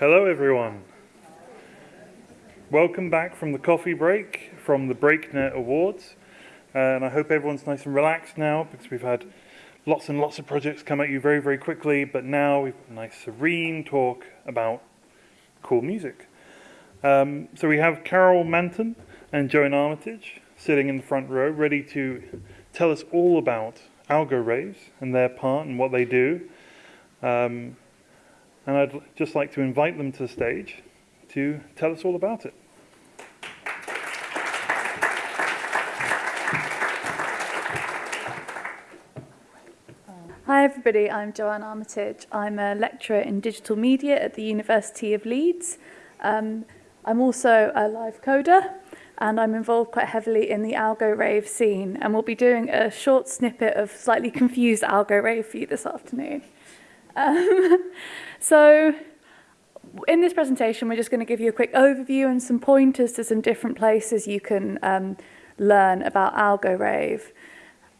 Hello, everyone. Welcome back from the coffee break from the BreakNet Awards. Uh, and I hope everyone's nice and relaxed now because we've had lots and lots of projects come at you very, very quickly. But now we've got a nice, serene talk about cool music. Um, so we have Coral Manton and Joanne Armitage sitting in the front row, ready to tell us all about algo and their part and what they do. Um, and I'd just like to invite them to the stage to tell us all about it. Hi everybody, I'm Joanne Armitage. I'm a lecturer in digital media at the University of Leeds. Um, I'm also a live coder and I'm involved quite heavily in the algo rave scene and we'll be doing a short snippet of slightly confused algo rave for you this afternoon. Um, So in this presentation, we're just going to give you a quick overview and some pointers to some different places you can um, learn about AlgoRave.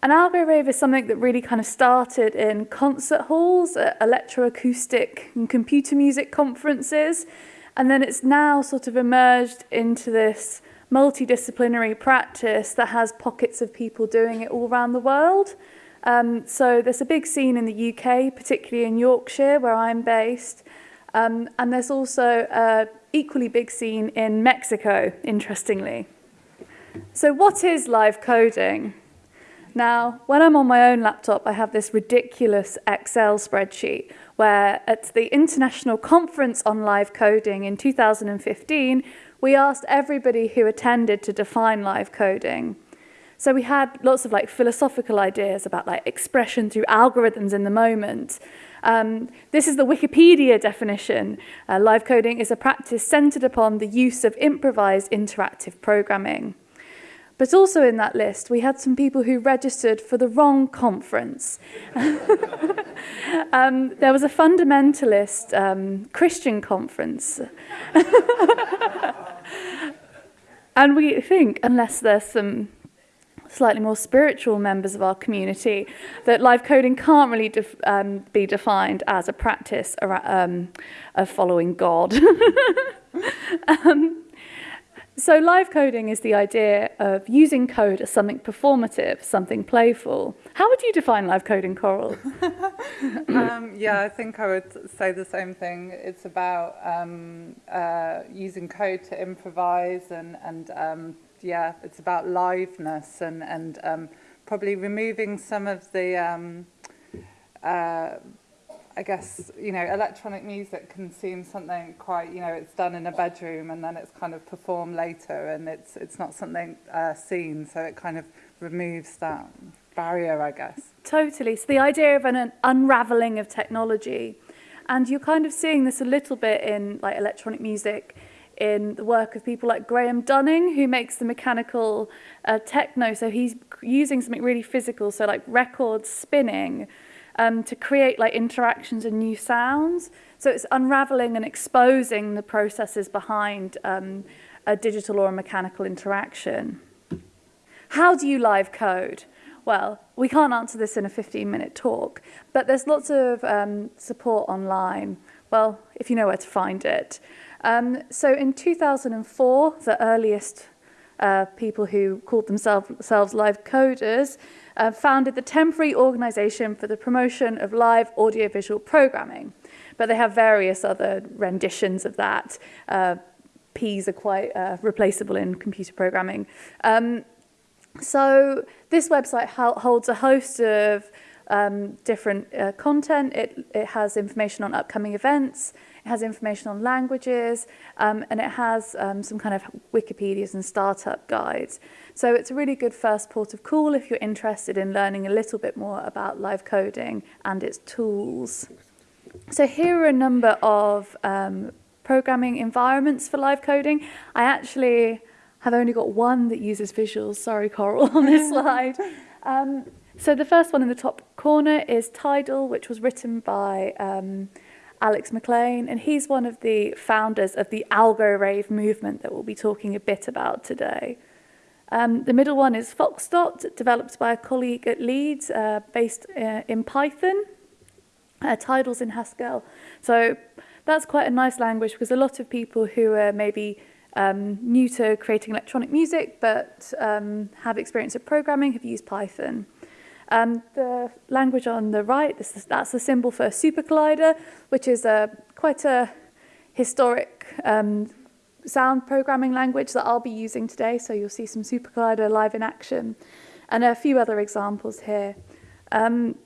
An algorave is something that really kind of started in concert halls, uh, electroacoustic and computer music conferences, and then it's now sort of emerged into this multidisciplinary practice that has pockets of people doing it all around the world. Um, so there's a big scene in the UK, particularly in Yorkshire, where I'm based, um, and there's also a equally big scene in Mexico, interestingly. So what is live coding? Now, when I'm on my own laptop, I have this ridiculous Excel spreadsheet where at the International Conference on Live Coding in 2015, we asked everybody who attended to define live coding. So we had lots of like philosophical ideas about like expression through algorithms in the moment, um, this is the Wikipedia definition. Uh, live coding is a practice centered upon the use of improvised interactive programming. But also in that list, we had some people who registered for the wrong conference. um, there was a fundamentalist um, Christian conference. and we think, unless there's some slightly more spiritual members of our community, that live coding can't really def um, be defined as a practice um, of following God. um, so live coding is the idea of using code as something performative, something playful. How would you define live coding, Coral? um, yeah, I think I would say the same thing. It's about um, uh, using code to improvise and, and um, yeah, it's about liveness and, and um, probably removing some of the, um, uh, I guess, you know, electronic music can seem something quite, you know, it's done in a bedroom and then it's kind of performed later and it's, it's not something uh, seen, so it kind of removes that barrier, I guess. Totally. So the idea of an, an unraveling of technology and you're kind of seeing this a little bit in like electronic music in the work of people like Graham Dunning, who makes the mechanical uh, techno. So he's using something really physical, so like records spinning, um, to create like interactions and new sounds. So it's unraveling and exposing the processes behind um, a digital or a mechanical interaction. How do you live code? Well, we can't answer this in a 15-minute talk, but there's lots of um, support online. Well, if you know where to find it. Um, so in 2004, the earliest uh, people who called themselves, live coders uh, founded the Temporary Organization for the Promotion of Live Audiovisual Programming. But they have various other renditions of that. Uh, Ps are quite uh, replaceable in computer programming. Um, so this website holds a host of um, different uh, content. It, it has information on upcoming events. It has information on languages, um, and it has um, some kind of Wikipedias and startup guides. So it's a really good first port of call if you're interested in learning a little bit more about live coding and its tools. So here are a number of um, programming environments for live coding. I actually have only got one that uses visuals. Sorry, Coral, on this slide. Um, so the first one in the top corner is Tidal, which was written by um, Alex McLean, and he's one of the founders of the Algo Rave movement that we'll be talking a bit about today. Um, the middle one is Foxdot, developed by a colleague at Leeds, uh, based uh, in Python. Uh, Tidal's in Haskell. So that's quite a nice language because a lot of people who are maybe um, new to creating electronic music but um, have experience of programming have used Python. Um, the language on the right, this is, that's the symbol for a super collider, which is a, quite a historic um, sound programming language that I'll be using today. So you'll see some super collider live in action and a few other examples here. Um,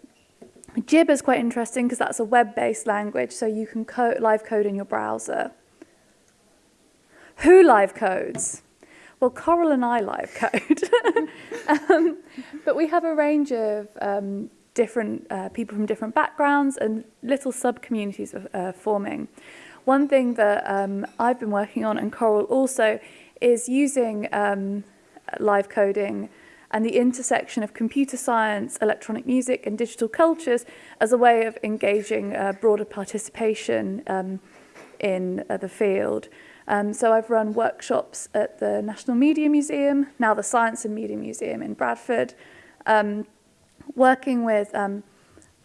Jib is quite interesting because that's a web-based language, so you can co live code in your browser. Who live codes? Well, Coral and I live code. um, but we have a range of um, different uh, people from different backgrounds and little sub-communities uh, forming. One thing that um, I've been working on and Coral also is using um, live coding and the intersection of computer science, electronic music and digital cultures as a way of engaging uh, broader participation um, in uh, the field. Um, so I've run workshops at the National Media Museum, now the Science and Media Museum in Bradford, um, working with um,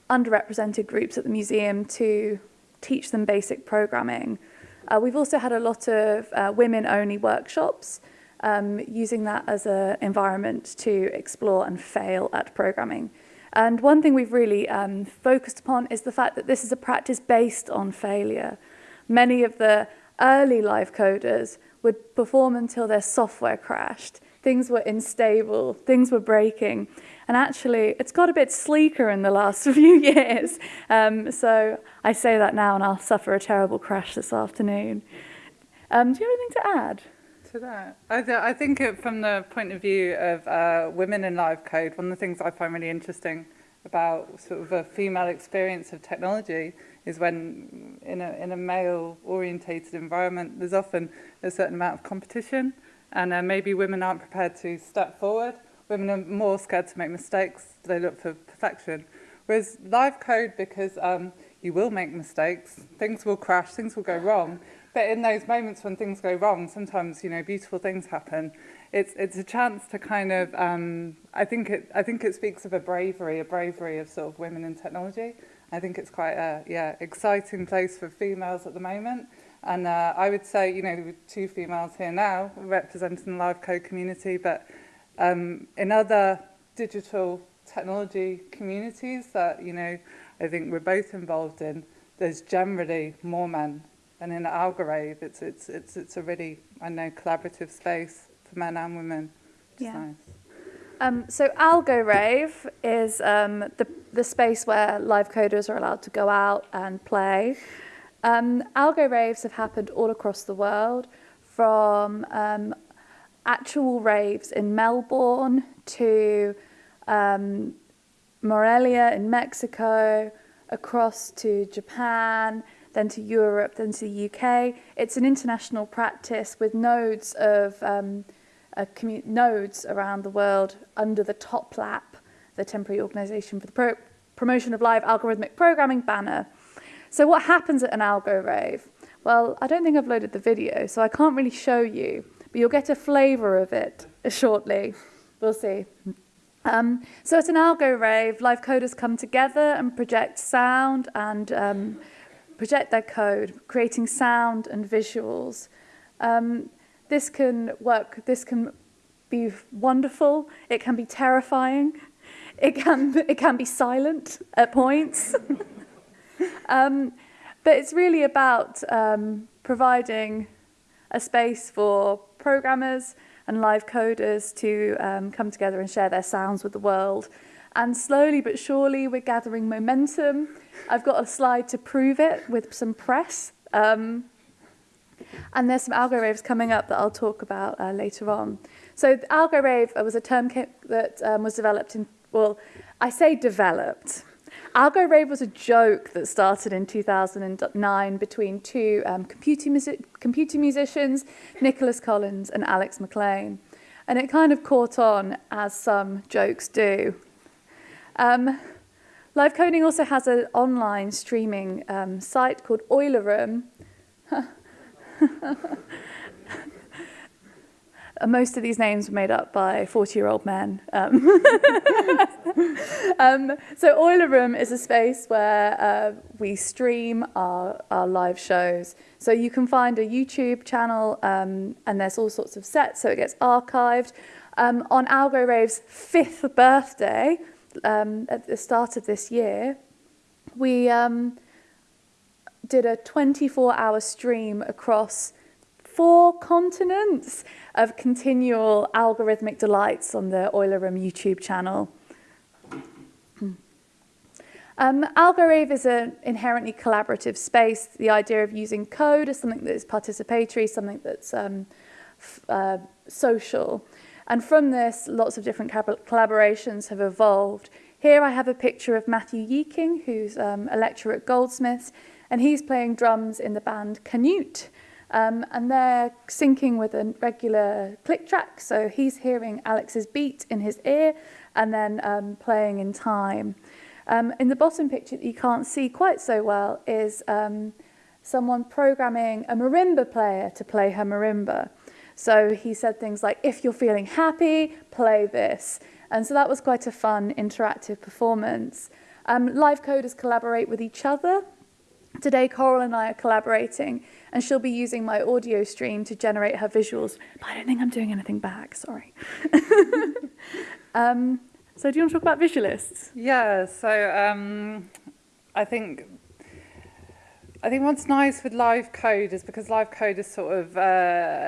underrepresented groups at the museum to teach them basic programming. Uh, we've also had a lot of uh, women-only workshops, um, using that as an environment to explore and fail at programming. And one thing we've really um, focused upon is the fact that this is a practice based on failure. Many of the early live coders would perform until their software crashed. Things were unstable, things were breaking. And actually, it's got a bit sleeker in the last few years. Um, so I say that now and I'll suffer a terrible crash this afternoon. Um, do you have anything to add? to that. I, th I think it, from the point of view of uh, women in live code, one of the things I find really interesting about sort of a female experience of technology is when in a, in a male orientated environment, there's often a certain amount of competition and uh, maybe women aren't prepared to step forward. Women are more scared to make mistakes. They look for perfection. Whereas live code, because um, you will make mistakes, things will crash, things will go wrong. But in those moments when things go wrong, sometimes, you know, beautiful things happen. It's, it's a chance to kind of, um, I, think it, I think it speaks of a bravery, a bravery of sort of women in technology. I think it's quite a yeah exciting place for females at the moment. And uh, I would say, you know, there two females here now representing the live code community, but um, in other digital technology communities that, you know, I think we're both involved in, there's generally more men. And in Algarve, it's, it's, it's, it's a really, I know, collaborative space for men and women. Yeah. nice. Um, so AlgoRave is um, the, the space where live coders are allowed to go out and play. Um, Algo raves have happened all across the world, from um, actual raves in Melbourne to um, Morelia in Mexico, across to Japan, then to Europe, then to the UK. It's an international practice with nodes of um, uh, nodes around the world under the TOPLAP, the Temporary Organisation for the Pro Promotion of Live Algorithmic Programming banner. So what happens at an algo rave? Well, I don't think I've loaded the video, so I can't really show you, but you'll get a flavour of it shortly. We'll see. Um, so at an algo rave, live coders come together and project sound and um, project their code, creating sound and visuals. Um, this can work, this can be wonderful, it can be terrifying, it can, it can be silent at points. um, but it's really about um, providing a space for programmers and live coders to um, come together and share their sounds with the world. And slowly but surely, we're gathering momentum. I've got a slide to prove it with some press. Um, and there's some algo raves coming up that I'll talk about uh, later on. So algo rave was a term that um, was developed in, well, I say developed. Algo rave was a joke that started in 2009 between two um, computer, music computer musicians, Nicholas Collins and Alex McLean. And it kind of caught on as some jokes do. Um, Live Coding also has an online streaming um, site called Euler Room, Uh, most of these names were made up by 40-year-old men. Um, um, so Euler Room is a space where uh, we stream our, our live shows. So you can find a YouTube channel um, and there's all sorts of sets, so it gets archived. Um, on Algo Rave's fifth birthday, um, at the start of this year, we um, did a 24-hour stream across four continents of continual algorithmic delights on the Euler Room YouTube channel. Um, AlgoRave is an inherently collaborative space. The idea of using code is something that is participatory, something that's um, uh, social. And from this, lots of different collaborations have evolved. Here I have a picture of Matthew Yee-King, who's um, a lecturer at Goldsmiths, and he's playing drums in the band Canute. Um, and they're syncing with a regular click track, so he's hearing Alex's beat in his ear and then um, playing in time. Um, in the bottom picture that you can't see quite so well is um, someone programming a marimba player to play her marimba. So he said things like, if you're feeling happy, play this. And so that was quite a fun interactive performance. Um, live coders collaborate with each other. Today, Coral and I are collaborating and she'll be using my audio stream to generate her visuals. But I don't think I'm doing anything back, sorry. um, so do you want to talk about visualists? Yeah, so um, I think I think what's nice with live code is because live code is sort of uh,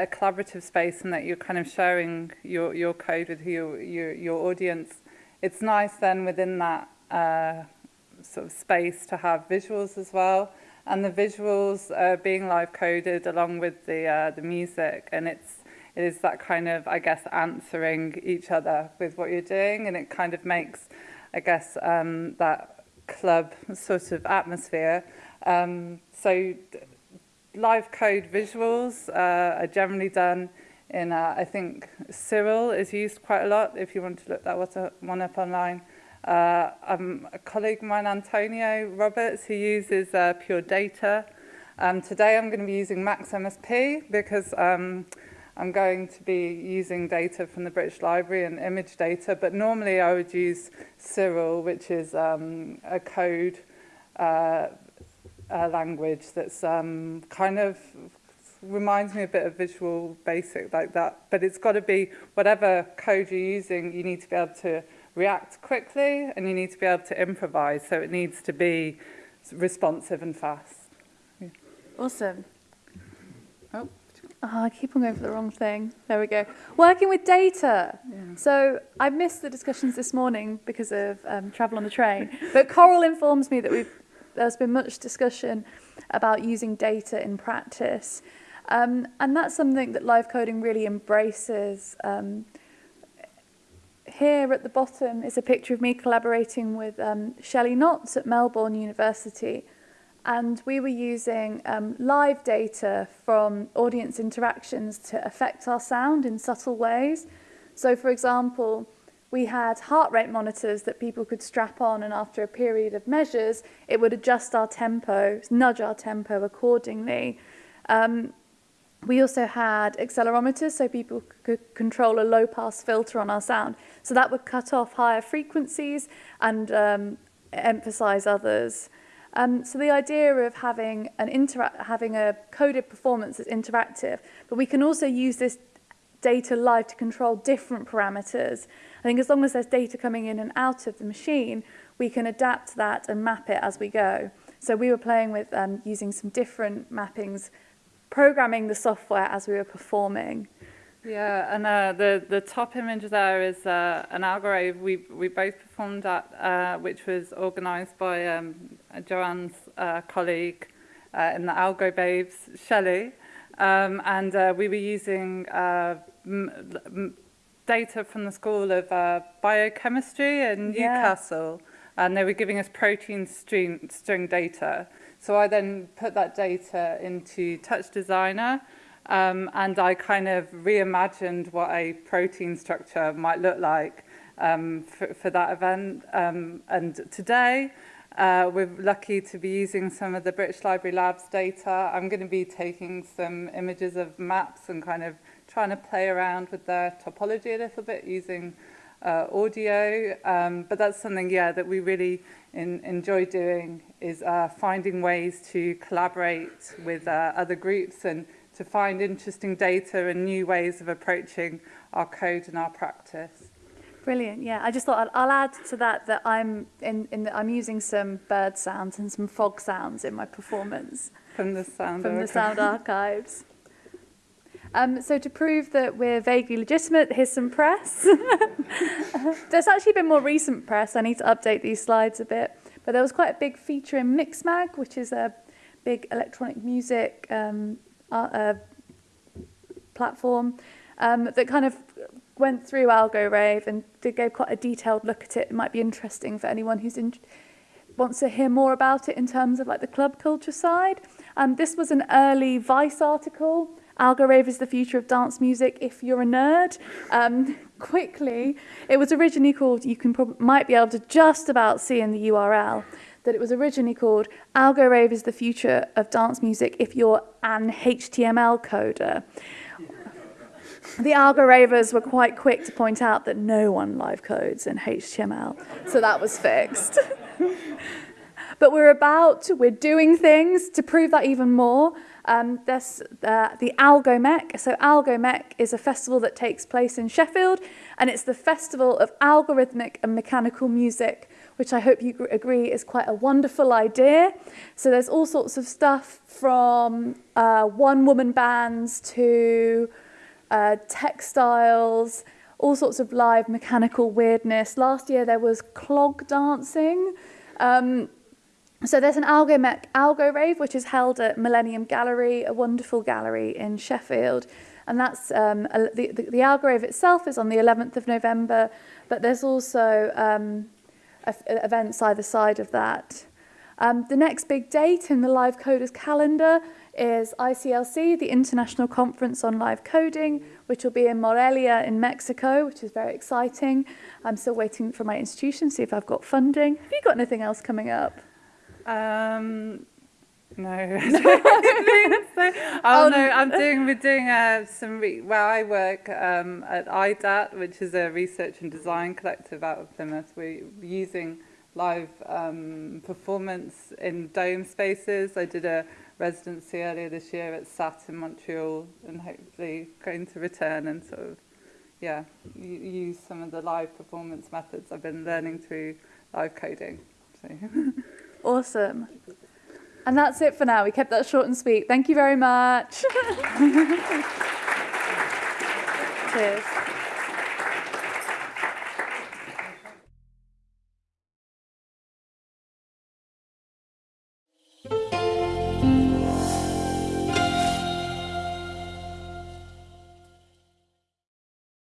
a collaborative space and that you're kind of sharing your, your code with your, your, your audience. It's nice then within that uh, sort of space to have visuals as well. And the visuals uh, being live coded along with the, uh, the music and it's it is that kind of, I guess, answering each other with what you're doing and it kind of makes, I guess, um, that club sort of atmosphere um, so live code visuals uh, are generally done in uh, I think Cyril is used quite a lot if you want to look that one up online Uh, I'm a colleague of mine, Antonio Roberts, who uses uh, Pure Data. Um, today I'm going to be using Max MSP because um, I'm going to be using data from the British Library and image data, but normally I would use Cyril, which is um, a code uh, uh, language that's um, kind of reminds me a bit of visual basic like that, but it's got to be whatever code you're using, you need to be able to react quickly and you need to be able to improvise. So it needs to be responsive and fast. Yeah. Awesome. Oh. Oh, I keep on going for the wrong thing. There we go. Working with data. Yeah. So I missed the discussions this morning because of um, travel on the train. but Coral informs me that we've, there's been much discussion about using data in practice. Um, and that's something that live coding really embraces. Um, here at the bottom is a picture of me collaborating with um, Shelley Knotts at Melbourne University And we were using um, live data from audience interactions to affect our sound in subtle ways. So for example, we had heart rate monitors that people could strap on and after a period of measures, it would adjust our tempo, nudge our tempo accordingly. Um, We also had accelerometers so people could control a low pass filter on our sound. So that would cut off higher frequencies and um, emphasize others. Um, so the idea of having, an interact having a coded performance that's interactive, but we can also use this data live to control different parameters. I think as long as there's data coming in and out of the machine, we can adapt that and map it as we go. So we were playing with um, using some different mappings, programming the software as we were performing. Yeah, and uh, the the top image there is uh, an algrave we we both performed at, uh, which was organised by um, Joanne's uh, colleague uh, in the Algo Babes, Shelley, um, and uh, we were using uh, data from the School of uh, Biochemistry in yeah. Newcastle, and they were giving us protein string, string data. So I then put that data into Touch Designer, Um, and I kind of reimagined what a protein structure might look like um, for, for that event. Um, and today, uh, we're lucky to be using some of the British Library Labs data. I'm going to be taking some images of maps and kind of trying to play around with their topology a little bit using uh, audio. Um, but that's something, yeah, that we really in, enjoy doing is uh, finding ways to collaborate with uh, other groups and to find interesting data and new ways of approaching our code and our practice. Brilliant. Yeah, I just thought I'll, I'll add to that that I'm in, in the, I'm using some bird sounds and some fog sounds in my performance from the sound from the sound archives. Um, so to prove that we're vaguely legitimate, here's some press. There's actually been more recent press. I need to update these slides a bit. But there was quite a big feature in Mixmag, which is a big electronic music um, uh, platform um, that kind of went through AlgoRave and did gave quite a detailed look at it. It might be interesting for anyone who's in, wants to hear more about it in terms of like the club culture side. Um, this was an early Vice article. AlgoRave is the future of dance music if you're a nerd. Um, quickly, it was originally called, you can probably, might be able to just about see in the URL. That it was originally called Algorave is the future of dance music if you're an HTML coder. The Algoravers were quite quick to point out that no one live codes in HTML, so that was fixed. but we're about, we're doing things to prove that even more. Um, there's uh, the Algomec. So Algomec is a festival that takes place in Sheffield, and it's the festival of algorithmic and mechanical music, which I hope you agree is quite a wonderful idea. So there's all sorts of stuff from uh, one-woman bands to uh, textiles, all sorts of live mechanical weirdness. Last year there was clog dancing. Um, so there's an Algo, Algo Rave, which is held at Millennium Gallery, a wonderful gallery in Sheffield. And that's um, a, the, the, the Algo Rave itself is on the 11th of November, but there's also um, events either side of that. Um, the next big date in the Live Coders calendar is ICLC, the International Conference on Live Coding, which will be in Morelia in Mexico, which is very exciting. I'm still waiting for my institution, to see if I've got funding. Have you got anything else coming up? Um, no. so, oh um, no, I'm doing we're doing uh, some re- well I work um, at IDAT, which is a research and design collective out of Plymouth. We're using live um, performance in dome spaces. I did a residency earlier this year at SAT in Montreal, and hopefully going to return and sort of yeah use some of the live performance methods I've been learning through live coding. So. Awesome. And that's it for now. We kept that short and sweet. Thank you very much. Cheers.